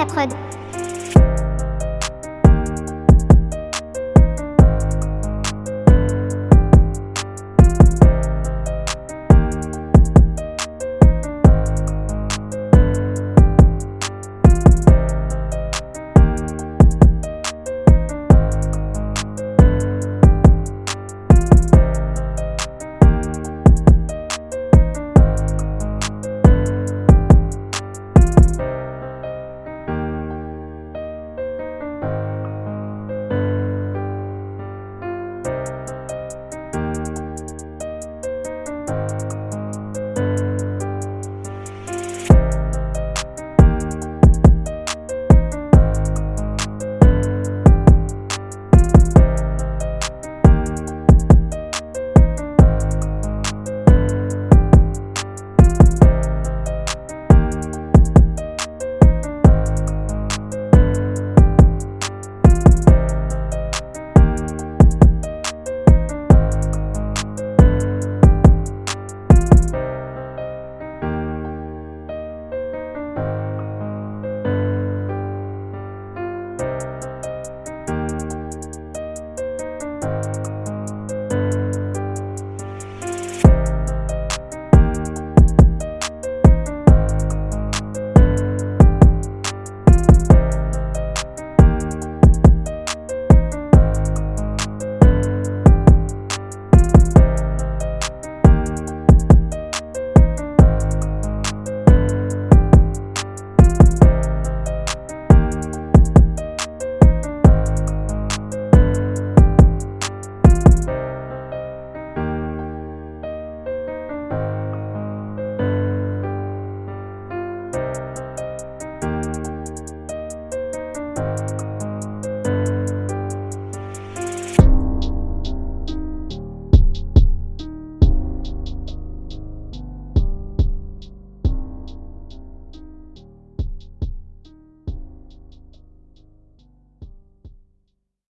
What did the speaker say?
la prod.